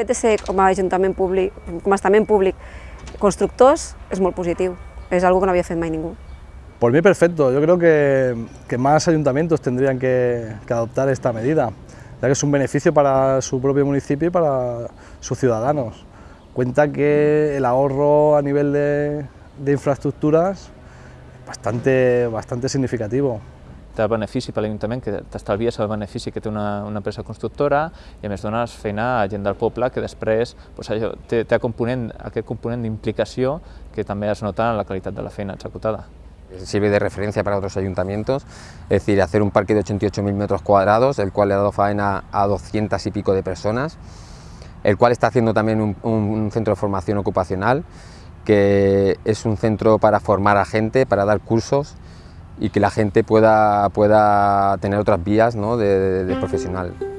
fet de ser com a ajuntament públic, com a estament públic constructors és algo que no havia fet mai ningú. Por mí perfecto, yo creo que, más ayuntamientos tendrían que, adoptar esta medida, ya que es un beneficio para su propio municipio y para sus ciudadanos. Cuenta que el ahorro a nivel de, de infraestructuras es bastante, bastante significativo. Té el benefici per l'Ajuntament, que t'estalvies el benefici que té una, una empresa constructora i a més dones feina a gent del poble que després doncs, allò, té, té component, aquest component que també es nota en la qualitat de la feina executada. Sirve de referencia para otros ayuntamientos, es decir, hacer un parque de 88.000 metros cuadrados, el cual le ha dado faena a 200 y pico de personas, el cual está haciendo también un, un centro de formación ocupacional, que es un centro para formar a gente, para dar cursos, y que la gente pueda, pueda tener otras vías ¿no? de, de, de profesional.